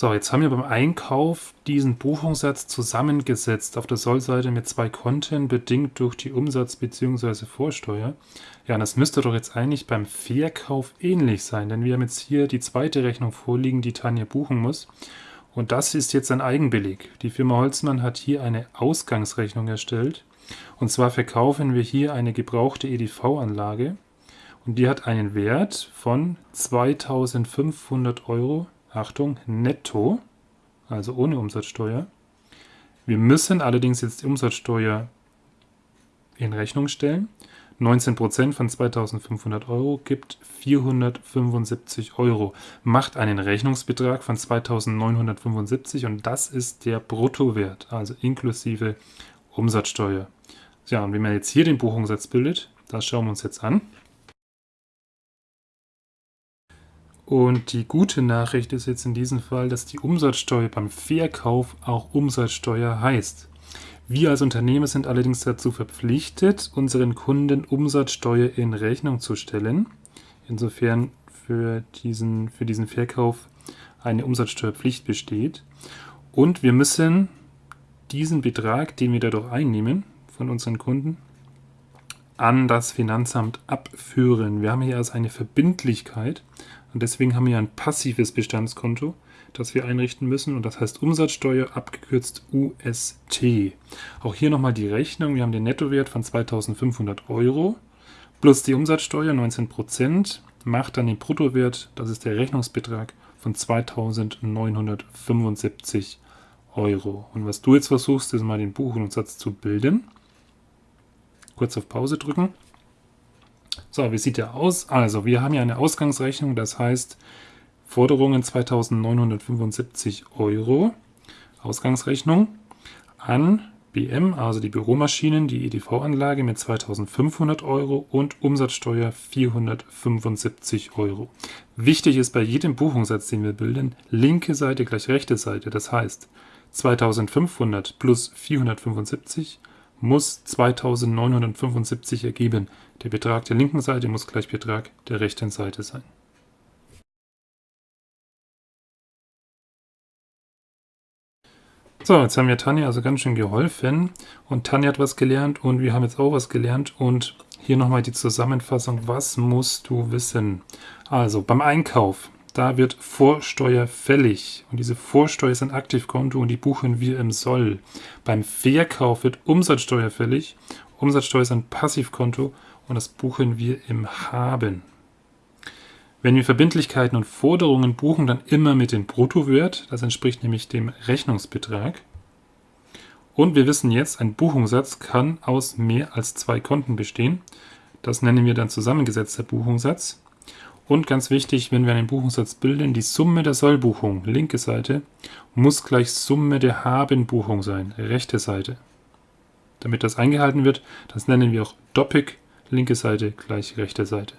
So, jetzt haben wir beim Einkauf diesen Buchungssatz zusammengesetzt auf der Sollseite mit zwei Konten, bedingt durch die Umsatz- bzw. Vorsteuer. Ja, und das müsste doch jetzt eigentlich beim Verkauf ähnlich sein, denn wir haben jetzt hier die zweite Rechnung vorliegen, die Tanja buchen muss. Und das ist jetzt ein Eigenbeleg. Die Firma Holzmann hat hier eine Ausgangsrechnung erstellt. Und zwar verkaufen wir hier eine gebrauchte EDV-Anlage. Und die hat einen Wert von 2500 Euro Achtung, netto, also ohne Umsatzsteuer. Wir müssen allerdings jetzt die Umsatzsteuer in Rechnung stellen. 19% von 2500 Euro gibt 475 Euro, macht einen Rechnungsbetrag von 2975 und das ist der Bruttowert, also inklusive Umsatzsteuer. Ja, und wie man jetzt hier den Buchungssatz bildet, das schauen wir uns jetzt an. Und die gute Nachricht ist jetzt in diesem Fall, dass die Umsatzsteuer beim Verkauf auch Umsatzsteuer heißt. Wir als Unternehmer sind allerdings dazu verpflichtet, unseren Kunden Umsatzsteuer in Rechnung zu stellen. Insofern für diesen, für diesen Verkauf eine Umsatzsteuerpflicht besteht. Und wir müssen diesen Betrag, den wir dadurch einnehmen von unseren Kunden, an das Finanzamt abführen. Wir haben hier also eine Verbindlichkeit und deswegen haben wir ein passives Bestandskonto, das wir einrichten müssen und das heißt Umsatzsteuer abgekürzt UST. Auch hier nochmal die Rechnung. Wir haben den Nettowert von 2500 Euro plus die Umsatzsteuer 19% macht dann den Bruttowert, das ist der Rechnungsbetrag von 2975 Euro. Und was du jetzt versuchst, ist mal den Buchungssatz zu bilden. Kurz auf Pause drücken. So, wie sieht der aus? Also, wir haben hier eine Ausgangsrechnung, das heißt Forderungen 2975 Euro. Ausgangsrechnung an BM, also die Büromaschinen, die EDV-Anlage mit 2500 Euro und Umsatzsteuer 475 Euro. Wichtig ist bei jedem Buchungssatz, den wir bilden, linke Seite gleich rechte Seite. Das heißt 2500 plus 475 muss 2975 ergeben. Der Betrag der linken Seite muss gleich Betrag der rechten Seite sein. So, jetzt haben wir Tanja also ganz schön geholfen und Tanja hat was gelernt und wir haben jetzt auch was gelernt und hier nochmal die Zusammenfassung, was musst du wissen? Also beim Einkauf da wird Vorsteuer fällig. Und diese Vorsteuer ist ein Aktivkonto und die buchen wir im Soll. Beim Verkauf wird Umsatzsteuer fällig. Umsatzsteuer ist ein Passivkonto und das buchen wir im Haben. Wenn wir Verbindlichkeiten und Forderungen buchen, dann immer mit dem Bruttowert. Das entspricht nämlich dem Rechnungsbetrag. Und wir wissen jetzt, ein Buchungssatz kann aus mehr als zwei Konten bestehen. Das nennen wir dann zusammengesetzter Buchungssatz. Und ganz wichtig, wenn wir einen Buchungssatz bilden, die Summe der Sollbuchung, linke Seite, muss gleich Summe der Habenbuchung sein, rechte Seite. Damit das eingehalten wird, das nennen wir auch Doppik, linke Seite gleich rechte Seite.